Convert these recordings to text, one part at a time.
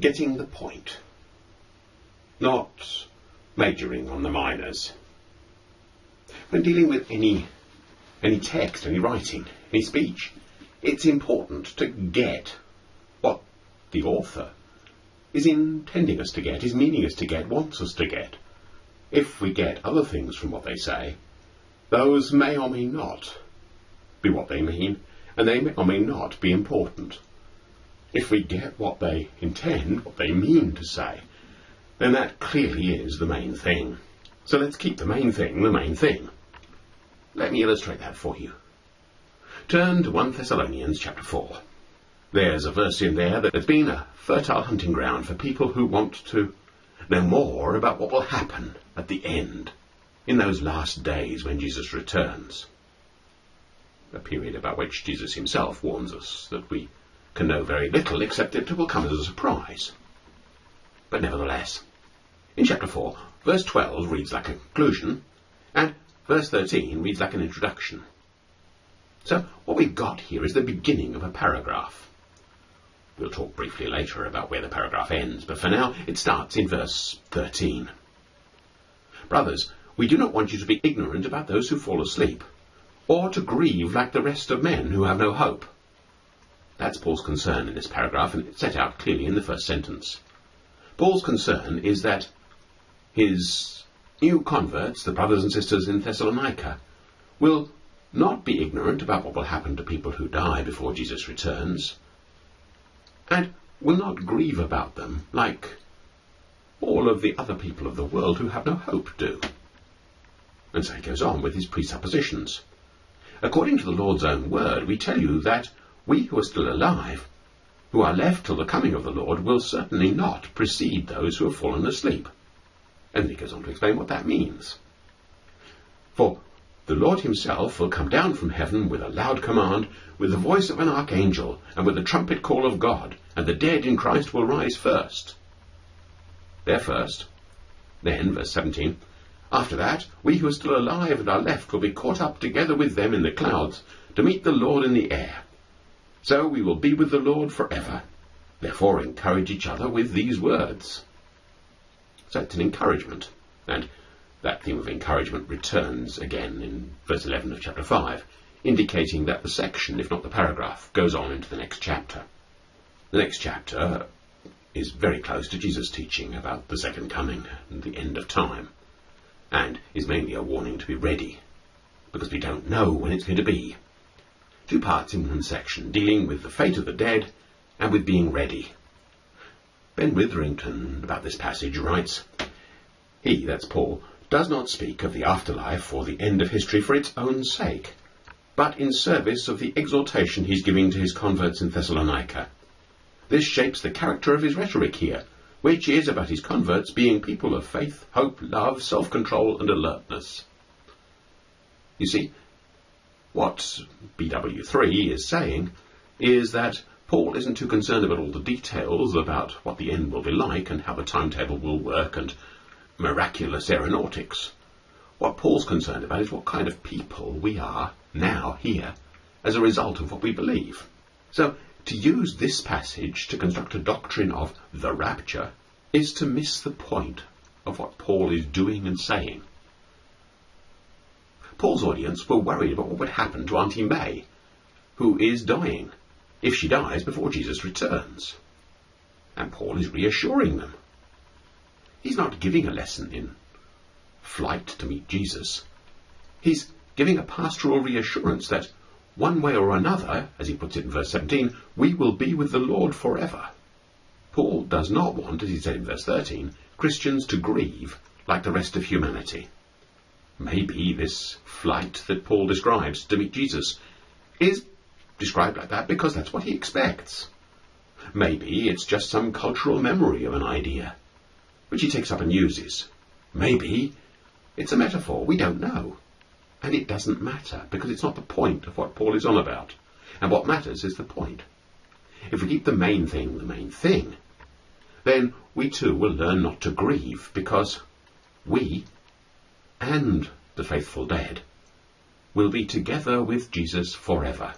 getting the point, not majoring on the minors. When dealing with any any text, any writing, any speech, it's important to get what the author is intending us to get, is meaning us to get, wants us to get. If we get other things from what they say, those may or may not be what they mean, and they may or may not be important. If we get what they intend, what they mean to say, then that clearly is the main thing. So let's keep the main thing the main thing. Let me illustrate that for you. Turn to 1 Thessalonians chapter 4. There's a verse in there that has been a fertile hunting ground for people who want to know more about what will happen at the end, in those last days when Jesus returns. A period about which Jesus himself warns us that we can know very little except that it will come as a surprise. But nevertheless, in chapter 4, verse 12 reads like a conclusion, and verse 13 reads like an introduction. So what we've got here is the beginning of a paragraph. We'll talk briefly later about where the paragraph ends, but for now it starts in verse 13. Brothers, we do not want you to be ignorant about those who fall asleep, or to grieve like the rest of men who have no hope. That's Paul's concern in this paragraph, and it's set out clearly in the first sentence. Paul's concern is that his new converts, the brothers and sisters in Thessalonica, will not be ignorant about what will happen to people who die before Jesus returns, and will not grieve about them like all of the other people of the world who have no hope do. And so he goes on with his presuppositions. According to the Lord's own word, we tell you that we who are still alive, who are left till the coming of the Lord, will certainly not precede those who have fallen asleep. And he goes on to explain what that means. For the Lord himself will come down from heaven with a loud command, with the voice of an archangel, and with the trumpet call of God, and the dead in Christ will rise first. They're first. Then, verse 17, after that, we who are still alive and are left will be caught up together with them in the clouds to meet the Lord in the air. So we will be with the Lord forever. Therefore, encourage each other with these words. So it's an encouragement. And that theme of encouragement returns again in verse 11 of chapter 5, indicating that the section, if not the paragraph, goes on into the next chapter. The next chapter is very close to Jesus' teaching about the second coming and the end of time, and is mainly a warning to be ready, because we don't know when it's going to be. Two parts in one section, dealing with the fate of the dead and with being ready. Ben Witherington, about this passage, writes, He, that's Paul, does not speak of the afterlife or the end of history for its own sake, but in service of the exhortation he's giving to his converts in Thessalonica. This shapes the character of his rhetoric here, which is about his converts being people of faith, hope, love, self-control, and alertness. You see, what BW3 is saying is that Paul isn't too concerned about all the details about what the end will be like and how the timetable will work and miraculous aeronautics. What Paul's concerned about is what kind of people we are now here as a result of what we believe. So, to use this passage to construct a doctrine of the rapture is to miss the point of what Paul is doing and saying. Paul's audience were worried about what would happen to Auntie May, who is dying, if she dies before Jesus returns. And Paul is reassuring them. He's not giving a lesson in flight to meet Jesus. He's giving a pastoral reassurance that one way or another, as he puts it in verse 17, we will be with the Lord forever. Paul does not want, as he said in verse 13, Christians to grieve like the rest of humanity. Maybe this flight that Paul describes to meet Jesus is described like that because that's what he expects. Maybe it's just some cultural memory of an idea which he takes up and uses. Maybe it's a metaphor, we don't know. And it doesn't matter, because it's not the point of what Paul is on about. And what matters is the point. If we keep the main thing the main thing, then we too will learn not to grieve, because we and the faithful dead will be together with Jesus forever.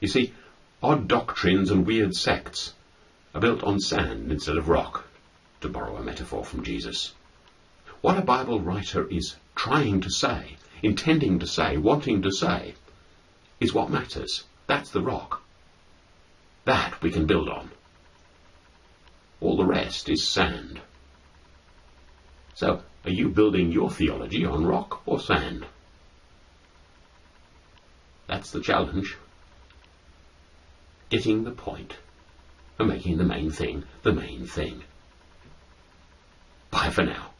You see, odd doctrines and weird sects are built on sand instead of rock, to borrow a metaphor from Jesus. What a Bible writer is trying to say, intending to say, wanting to say, is what matters. That's the rock. That we can build on. All the rest is sand. So, are you building your theology on rock or sand? That's the challenge. Getting the point and making the main thing the main thing. Bye for now.